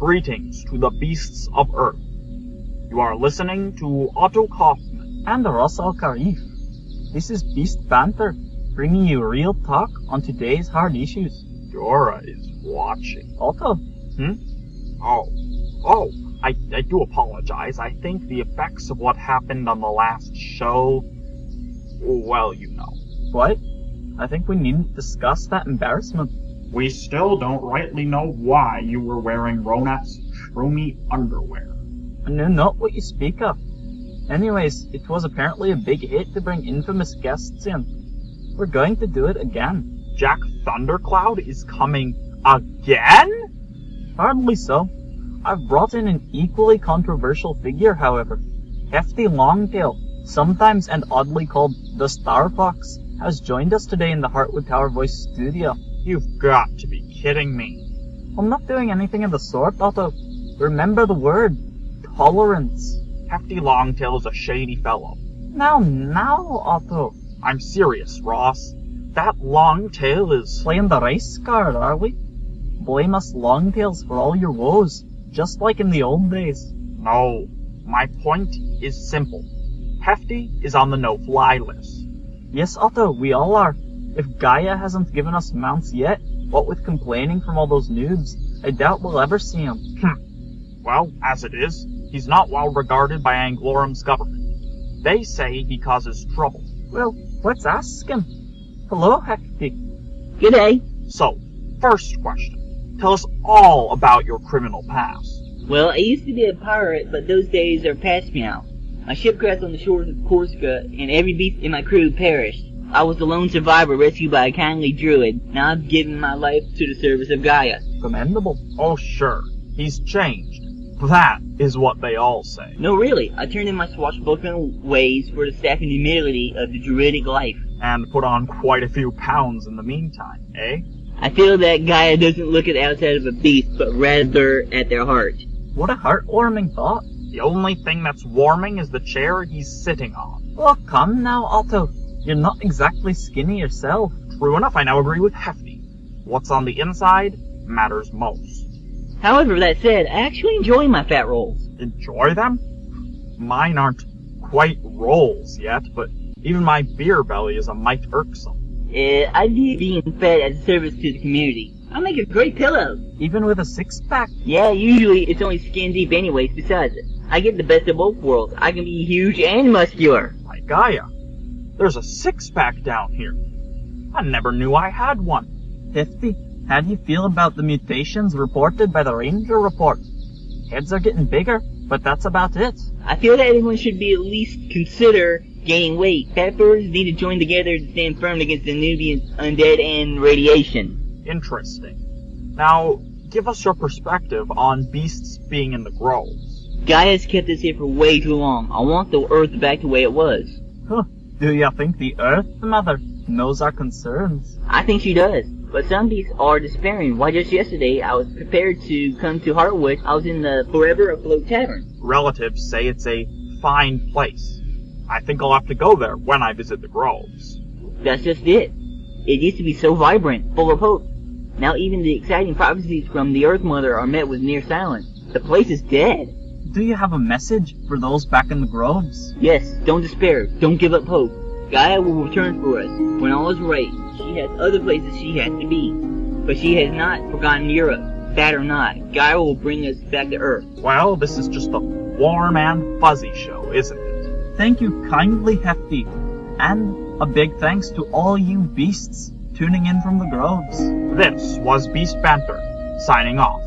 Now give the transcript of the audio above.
Greetings to the beasts of Earth. You are listening to Otto Kaufman. and Russell Karif. This is Beast Banter, bringing you real talk on today's hard issues. Dora is watching. Otto, Hmm? Oh, oh, I, I do apologize. I think the effects of what happened on the last show, well, you know. what? I think we needn't discuss that embarrassment. We still don't rightly know why you were wearing Ronat's shroomy underwear. I know not what you speak of. Anyways, it was apparently a big hit to bring infamous guests in. We're going to do it again. Jack Thundercloud is coming again? Hardly so. I've brought in an equally controversial figure, however. Hefty Longtail, sometimes and oddly called the Star Fox, has joined us today in the Heartwood Tower Voice studio. You've got to be kidding me. I'm not doing anything of the sort, Otto. Remember the word. Tolerance. Hefty Longtail is a shady fellow. Now, now, Otto. I'm serious, Ross. That Longtail is... Playing the race card, are we? Blame us Longtails for all your woes, just like in the old days. No. My point is simple. Hefty is on the no-fly list. Yes, Otto, we all are. If Gaia hasn't given us mounts yet, what with complaining from all those noobs, I doubt we'll ever see him. Hmm. Well, as it is, he's not well regarded by Anglorum's government. They say he causes trouble. Well, let's ask him. Hello, Hefty. G'day. So, first question. Tell us all about your criminal past. Well, I used to be a pirate, but those days are past me now. My ship crashed on the shores of Corsica, and every beast in my crew perished. I was the lone survivor rescued by a kindly druid. Now I've given my life to the service of Gaia. Commendable. Oh, sure. He's changed. That is what they all say. No, really, I turned in my swashbuckling ways for the staff and humility of the druidic life. And put on quite a few pounds in the meantime, eh? I feel that Gaia doesn't look at the outside of a beast, but rather at their heart. What a heartwarming thought. The only thing that's warming is the chair he's sitting on. Oh, come now, Otto. You're not exactly skinny yourself. True enough, I now agree with Hefty. What's on the inside matters most. However, that said, I actually enjoy my fat rolls. Enjoy them? Mine aren't quite rolls yet, but even my beer belly is a mite irksome. Uh, I view being fed as a service to the community. I make a great pillow. Even with a six pack. Yeah, usually it's only skin deep anyways. Besides, I get the best of both worlds. I can be huge and muscular. Like Gaia, there's a six-pack down here. I never knew I had one. Hefty, how do you feel about the mutations reported by the Ranger report? Heads are getting bigger, but that's about it. I feel that everyone should be at least consider gaining weight. Peppers need to join together to stand firm against the Nubian undead and radiation. Interesting. Now, give us your perspective on beasts being in the groves. Gaia's kept us here for way too long. I want the Earth back the way it was. Huh. Do you think the Earth Mother knows our concerns? I think she does. But some beasts are despairing. Why just yesterday I was prepared to come to Heartwood. I was in the Forever Afloat Tavern. Relatives say it's a fine place. I think I'll have to go there when I visit the groves. That's just it. It used to be so vibrant, full of hope. Now even the exciting prophecies from the Earth Mother are met with near silence. The place is dead. Do you have a message for those back in the groves? Yes, don't despair. Don't give up hope. Gaia will return for us. When all is right, she has other places she has to be. But she has not forgotten Europe. Bad or not, Gaia will bring us back to Earth. Well, this is just a warm and fuzzy show, isn't it? Thank you kindly, Hefty. And a big thanks to all you beasts tuning in from the groves. This was Beast Banter, signing off.